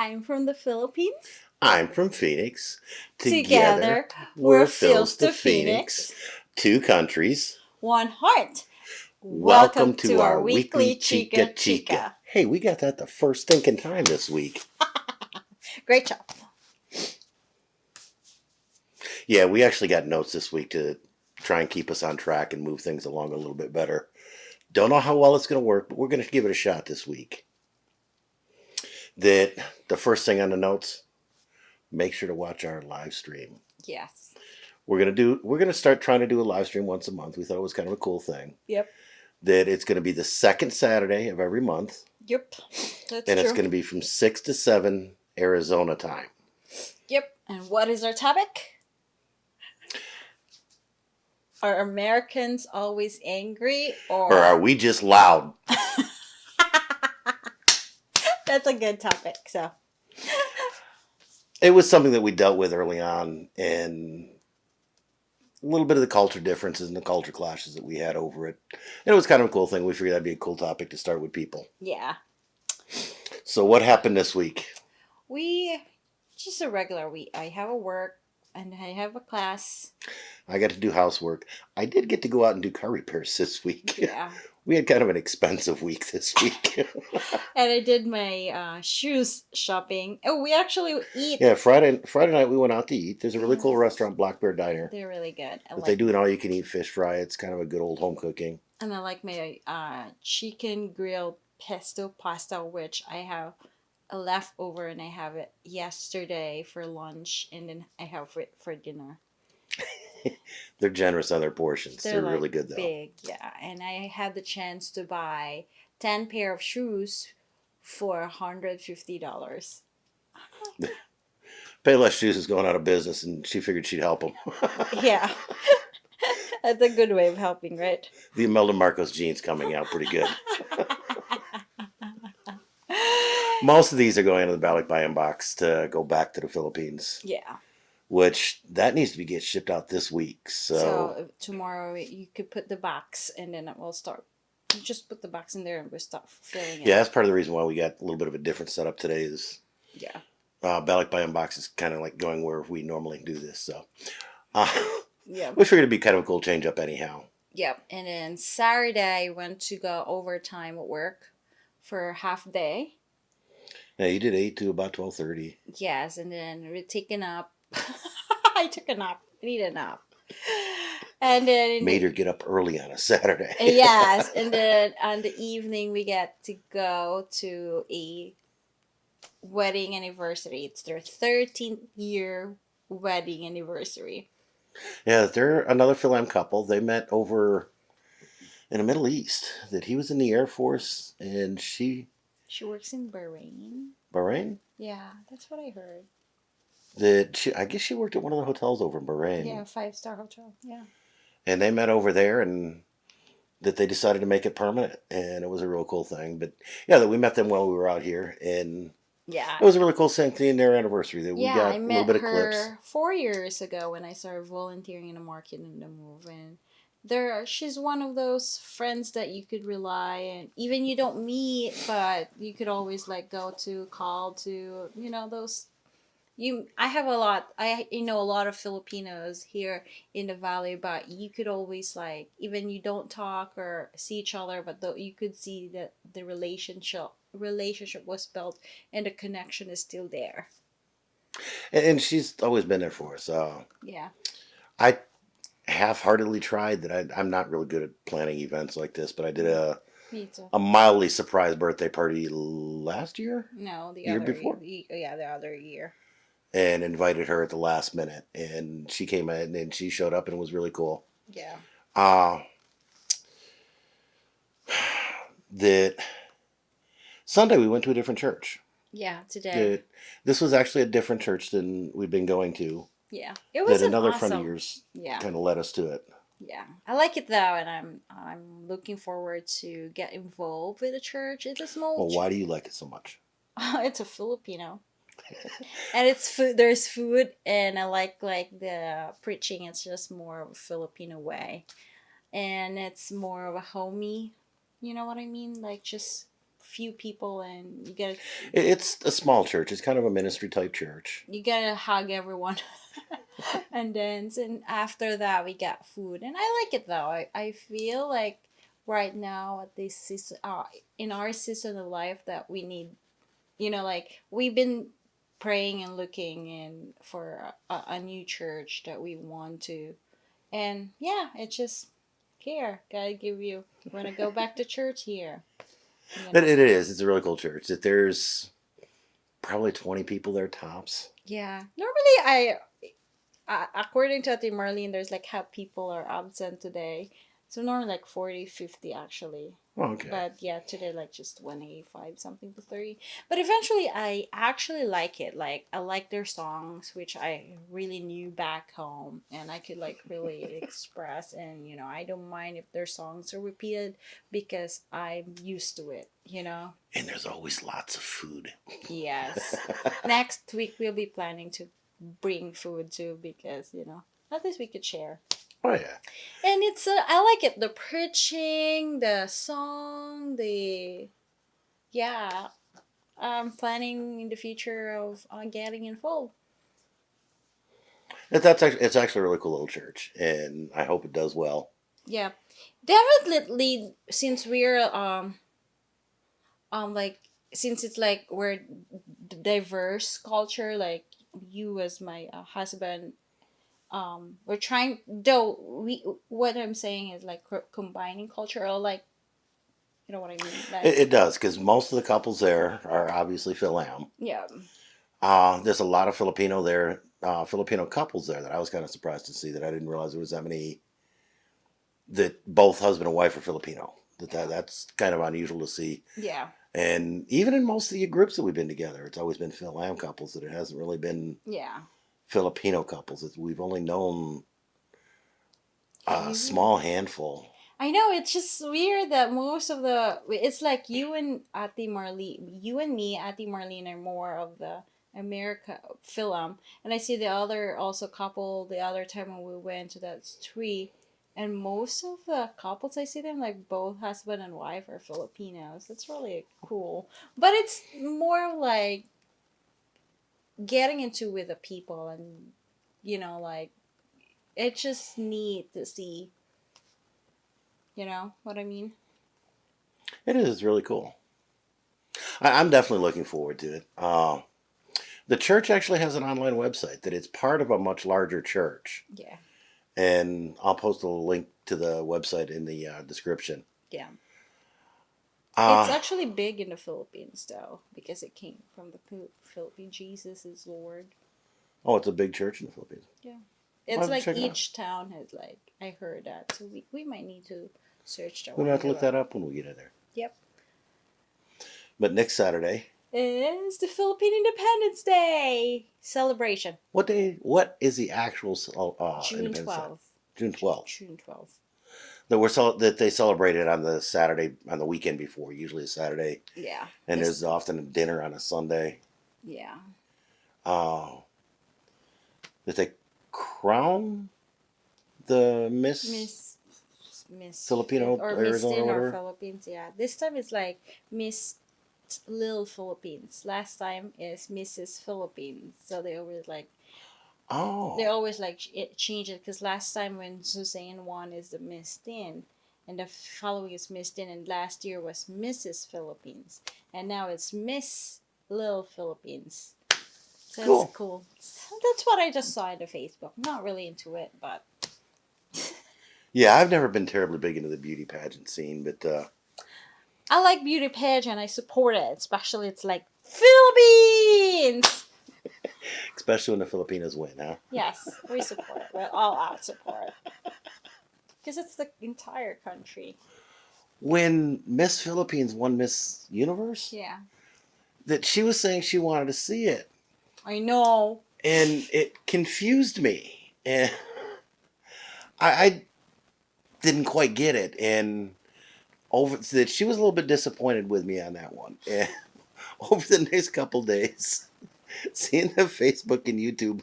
I'm from the Philippines. I'm from Phoenix. Together, we're Phils to Phoenix. Two countries. One heart. Welcome, to, our, weekly Chica Chica. Hey, we got that the first thinking time this week. Great job. Yeah, we actually got notes this week to try and keep us on track and move things along a little bit better. Don't know how well it's going to work, but we're going to give it a shot this week. That the first thing on the notes, make sure to watch our live stream. Yes. We're gonna do. We're gonna start trying to do a live stream once a month. We thought it was kind of a cool thing. Yep. That it's going to be the second Saturday of every month, Yep. That's and true. it's going to be from six to seven Arizona time. Yep. And what is our topic? Are Americans always angry or, Or are we just loud? That's a good topic. So, It was something that we dealt with early on, and a little bit of the culture differences and the culture clashes that we had over it. And it was kind of a cool thing. We figured that'd be a cool topic to start with people. yeah. So what happened this week? We just a regular week. I have a work and I have a class. I got to do housework. I did get to go out and do car repairs this week. Yeah. We had kind of an expensive week this week. and I did my uh, shoes shopping. Oh, we actually eat. yeah, Friday Friday night we went out to eat. There's a really cool restaurant, Black Bear Diner. They're really good. I But like, they do an all you can eat fish fry. It's kind of a good old home cooking. and I like my uh, chicken grilled pesto pasta, which I have a leftover, and I have it yesterday for lunch, and then I have it for dinner. They're generous on their portions. They're, like, really good though. Big, yeah. And I had the chance to buy ten pair of shoes for hundred fifty dollars. Payless Shoes is going out of business, and she figured she'd help them. Yeah. That's a good way of helping, right? the Imelda Marcos genes coming out pretty good. Most of these are going to the Balik Bayan box to go back to the Philippines, yeah. Which that needs to be get shipped out this week. So, So, tomorrow you could put the box and then it will start. You just put the box in there and we'll start filling it. yeah, that's part of the reason why we got a little bit of a different setup today. Is Yeah. uh, Balik Bayan box is kind of like going where we normally do this. So, uh, Yeah. we figured it'd be kind of a cool change up anyhow. Yep. And then Saturday I went to go overtime at work for half day. Yeah, you did eight to about twelve thirty. Yes, and then we're taking up. I took a nap. I need a nap. And then Made her get up early on a Saturday. Uh, yes, and then on the evening we get to go to a wedding anniversary. It's their 13th year wedding anniversary. Yeah, they're another Philam couple. They met over in the Middle East. That he was in the Air Force and she She works in Bahrain. Bahrain. Yeah, that's what I heard. That she, I guess she worked at one of the hotels over in Bahrain. Yeah, five star hotel. Yeah. And they met over there, and that they decided to make it permanent, and it was a real cool thing. But yeah, that we met them while we were out here, and Yeah. it was a really cool thing. seeing their anniversary. That we yeah, got I a met little bit of her clips. four years ago when I started volunteering in the market in the move, and there she's one of those friends that you could rely and even you don't meet, but you could always like go to call to you know those. You, I have a lot. I you know a lot of Filipinos here in the valley, but you could always like even you don't talk or see each other, but though you could see that the relationship relationship was built and the connection is still there. And, and she's always been there for us. Uh, Yeah. I half-heartedly tried that. I, I'm not really good at planning events like this, but I did a a mildly surprise birthday party last year No, the Year other before? ye- yeah, the other year. And invited her at the last minute, and she came in and she showed up and it was really cool. Yeah. Uh, that Sunday we went to a different church. Yeah, today. That this was actually a different church than we've been going to. yeah. It was That an another awesome, friend of yours Yeah. kind of led us to it. Yeah. I like it though and I'm I'm looking forward to get involved with the church. It's a small Well, why do you like it so much? it's a Filipino. And it's food there's food and I like like the preaching it's just more of a Filipino way. And it's more of a homey, you know what I mean? Like just few people and you get It- It's a small church. It's kind of a ministry type church. you gotta hug everyone and dance and after that we got food and i like it though i, I feel like right now at this season uh, in our season of life that we need you know like we've been praying and looking in for a, a new church that we want to and yeah it's just here gotta give you want to go back to church here you know? But it is. It's a really cool church. That there's probably 20 people there tops. Yeah. Normally, I, uh, according to Ate Marlene, there's like how people are absent today. So normally like 40, 50 actually. Oh, okay. But yeah, today like just 185 something to 30. But eventually I actually like it. Like I like their songs, which I really knew back home and I could like really express and you know, I don't mind if their songs are repeated because I'm used to it, you know. and there's always lots of food. Yes. Next week we'll be planning to bring food too because, you know, at least we could share. Oh, yeah. And it's uh, I like it the preaching, the song, the yeah. I'm planning in the future of uh, getting involved. It, that's actually, it's actually a really cool little church. And I hope it does well. Yeah, definitely. Since we're um, um, like since it's like we're diverse culture, like you as my uh, husband, um, we're trying. Though we, what I'm saying is like combining culture, or like, you know what I mean? Like, It, it does, because most of the couples there are obviously Phil Am. yeah, Uh, there's a lot of Filipino there, uh, Filipino couples there that I was kind of surprised to see that I didn't realize there was that many that both husband and wife are Filipino. That, that that's kind of unusual to see. yeah, And even in most of the groups that we've been together, it's always been Phil Am couples. That it hasn't really been yeah. Filipino couples. We've only known a small handful. I know it's just weird that most of the it's like you and Ate Marlene, you and me, Ate Marlene are more of the America film, um, and I see the other also couple the other time when we went to that tree, and most of the couples I see them like both husband and wife are Filipinos. That's really cool, but it's more like getting into with the people and you know like it's just neat to see you know what I mean? It is really cool. I, I'm definitely looking forward to it. Uh, the church actually has an online website that it's part of a much larger church. Yeah. and I'll post a link to the website in the uh, description. Yeah. Uh, it's actually big in the Philippines though, because it came from the Phil- Philippines. Jesus is Lord. oh, it's a big church in the Philippines. Yeah. It's like check it each town has like I heard that, so we, we might need to search that. We'll have to look that up when we get in there. Yep. But next Saturday, is the Philippine Independence Day celebration, what day? What is the actual uh, June twelfth. June twelfth. June twelfth. That we're that they celebrated on the Saturday on the weekend before, usually a Saturday, Yeah. and there's often a dinner on a Sunday. Yeah. Uh, that they crown the Miss. Miss Miss Filipino, or Miss Arizona, in or. Philippines. Yeah, this time it's like Miss Little Philippines. Last time is Mrs. Philippines. So they always like Oh, they always like it change it because last time when Suzanne won is the Miss Tin, and the following is Miss Tin, and last year was Mrs. Philippines, and now it's Miss Little Philippines. So Cool. that's cool. That's what I just saw in the Facebook. Not really into it, but yeah. I've never been terribly big into the beauty pageant scene, but uh, I like beauty pageant. I support it, especially it's like Philippines. Especially when the Filipinos win, huh? Yes, we support. We're all out support because it's the entire country. When Miss Philippines won Miss Universe, Yeah, that she was saying she wanted to see it, I know. and it confused me, and I, I didn't quite get it, and over that she was a little bit disappointed with me on that one. And over the next couple days, seeing the Facebook and YouTube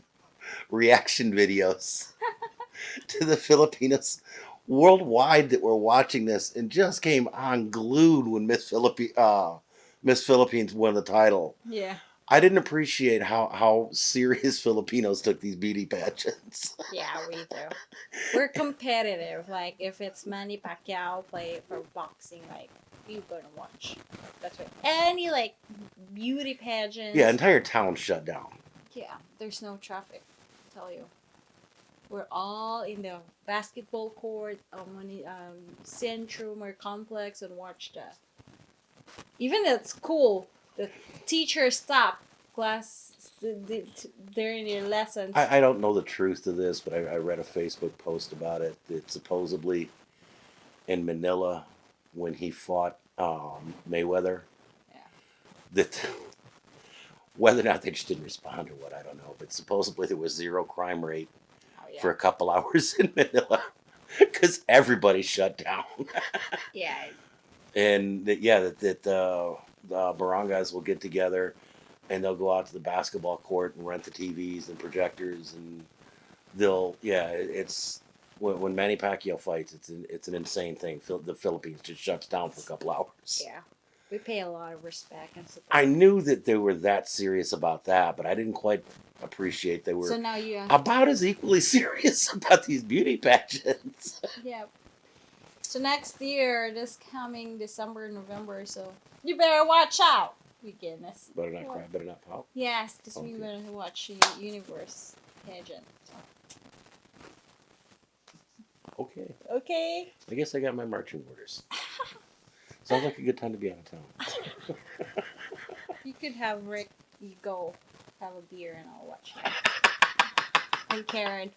reaction videos to the Filipinos worldwide that were watching this and just came unglued when Miss Philippi uh Miss Philippines won the title. Yeah. I didn't appreciate how how serious Filipinos took these beauty pageants. Yeah, we do. We're competitive. Like if it's Manny Pacquiao play for boxing, like you gonna watch. That's right. Any like beauty pageants. yeah, entire town shut down. Yeah, there's no traffic. I tell you. We're all in the basketball court, um, on the, um, Centrum or complex, and watch that. Even at school, the teacher stop class during their lessons. I, I don't know the truth to this, but I, I read a Facebook post about it that supposedly in Manila when he fought um, Mayweather, Yeah. that whether or not they just didn't respond or what, I don't know. But supposedly there was zero crime rate oh, yeah. for a couple hours in Manila because everybody shut down. yeah, and that, yeah, that, that uh, the barangays will get together and they'll go out to the basketball court and rent the TVs and projectors and they'll yeah, it- it's when, when Manny Pacquiao fights, it's an, it's an insane thing. Phil- The Philippines just shuts down for a couple hours. yeah. We pay a lot of respect and support. I knew that they were that serious about that, but I didn't quite appreciate they were so now you, about as equally serious about these beauty pageants. yeah. So next year, this coming December, November, so you better watch out. You goodness. better not cry, better not pout. Yes, because we Okay. better watch the universe pageant. Okay, Okay. I guess I got my marching orders. Sounds like a good time to be out of town. You could have Rick. You go have a beer and I'll watch it. And Karen,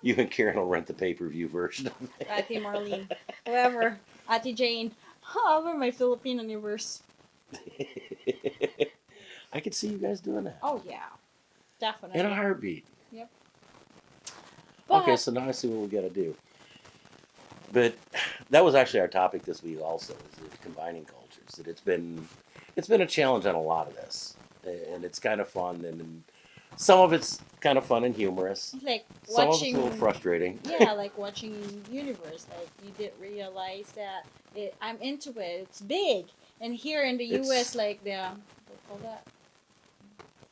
You and Karen will rent the pay per view version of it. Ate Marlene, whoever, Ate Jane. I'll my Filipino universe. I could see you guys doing that Oh yeah, definitely. in a heartbeat. But, Okay, so now I see what we got to do. But that was actually our topic this week. Also, is combining cultures. That it's been it's been a challenge on a lot of this, and it's kind of fun, and some of it's kind of fun and humorous. like Some watching. of it's a little frustrating. yeah, like watching Universe. Like you did realize that it, I'm into it. It's big, and here in the It's- U.S., like the what call that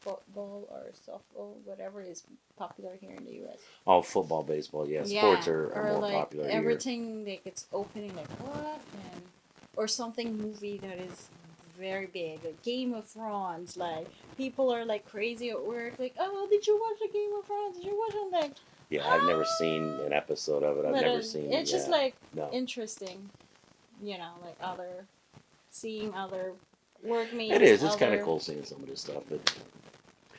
football or softball, whatever is popular here in the U.S. Oh, football, baseball, yeah, sports are, are more like popular here. everything like it's opening like what and or something movie that is very big like game of thrones like people are like crazy at work like oh did you watch the game of thrones did you watch it like Yeah, I've never seen ah! an episode of it. I've but, never seen. it's just like no. interesting you know like other seeing other workmates It is. It's kind of cool seeing some of this stuff, but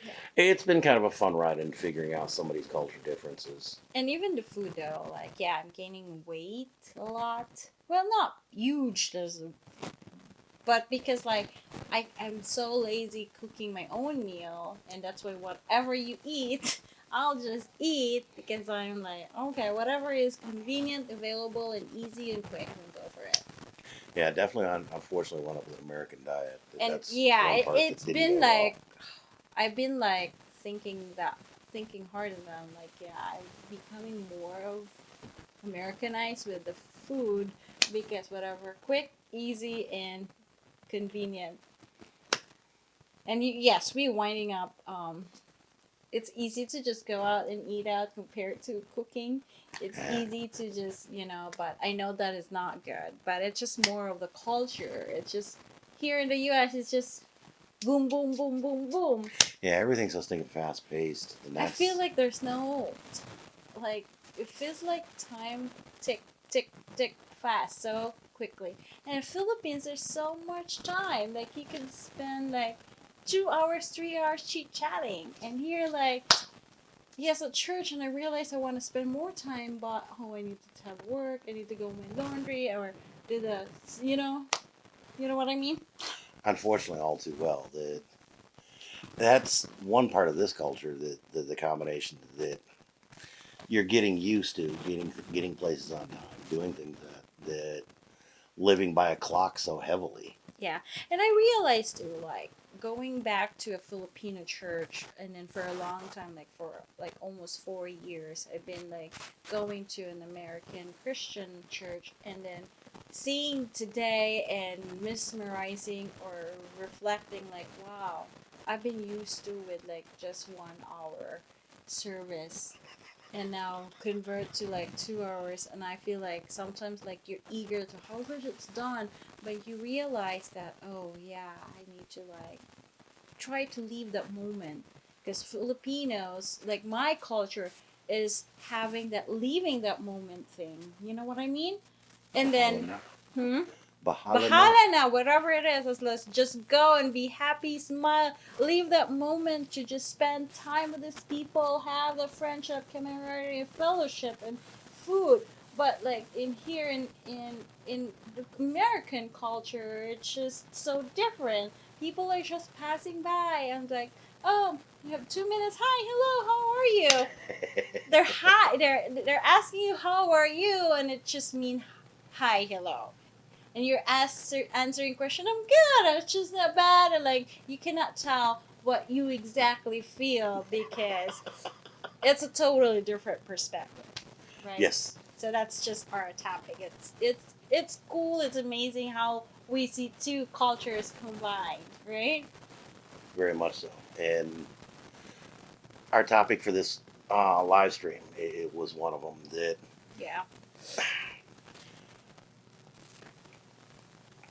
Yeah. it's been kind of a fun ride in figuring out somebody's culture differences. And even the food though, like yeah, I'm gaining weight a lot. Well, not huge, there's a, but because like I I'm so lazy cooking my own meal, and that's why whatever you eat, I'll just eat because I'm like okay, whatever is convenient, available, and easy and quick, and go for it. Yeah, definitely. Unfortunately, one up with American diet. And yeah, it, part that it's didn't been like I've been like thinking that thinking hard and I'm like yeah I'm becoming more of Americanized with the food because whatever quick easy and convenient. And you, yes we winding up um it's easy to just go out and eat out compared to cooking. It's easy to just you know but i know that is not good but it's just more of the culture. It's just here in the us it's just boom boom boom boom boom. Yeah, everything's so stinking fast paced. i feel like there's no like it feels like time tick tick tick fast so quickly. And in philippines there's so much time like you can spend like two hours three hours chit chatting. And here like yes a church and i realized i want to spend more time but oh i need to have work i need to go my laundry or do the you know you know what i mean unfortunately all too well that that's one part of this culture that the, the combination that you're getting used to getting getting places on time doing things that that living by a clock so heavily. Yeah, and I realized too, like going back to a Filipino church, and then for a long time, like for like almost four years, I've been like going to an American Christian church, and then seeing today and mesmerizing or reflecting, like, wow, I've been used to with like just one hour service and now convert to like two hours. And i feel like sometimes like you're eager to oh, how good it's done. But you realize that oh yeah i need to like try to leave that moment. Because filipinos like my culture is having that leaving that moment thing. You know what i mean and then hmm Bahala na. Bahala whatever it is, let's, let's just go and be happy, smile, leave that moment to just spend time with these people, have the friendship, camaraderie, fellowship, and food. But like in here in in in the American culture, it's just so different. People are just passing by and like, oh, you have two minutes. Hi, hello, how are you? They're hi, they're they're asking you how are you, and it just mean hi, hello. And you're answer, answering question i'm good it's just not bad and like you cannot tell what you exactly feel because it's a totally different perspective right? Yes. so that's just our topic. It's it's it's cool it's amazing how we see two cultures combined right? Very much so. And our topic for this uh, live stream, it, it was one of them that yeah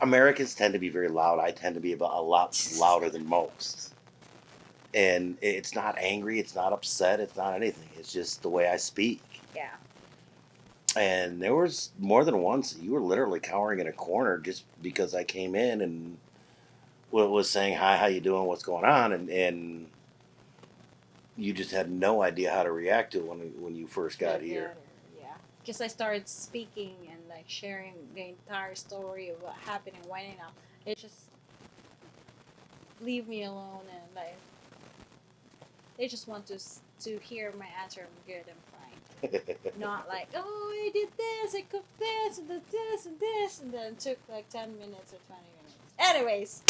Americans tend to be very loud. I tend to be about a lot louder than most. And it's not angry, it's not upset, it's not anything. It's just the way I speak. yeah And there was more than once you were literally cowering in a corner just because I came in and was saying hi, how you doing, what's going on, and and you just had no idea how to react to it when when you first got here. yeah because i started speaking and like sharing the entire story of what happened and when and all. it just leave me alone and like they just want to to hear my answer i'm good i'm fine not like oh i did this i cooked this and did this and this and then it took like 10 minutes or 20 minutes anyways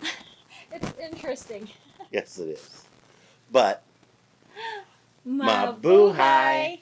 it's interesting yes, it is. But Mabuhay! Mabuhay!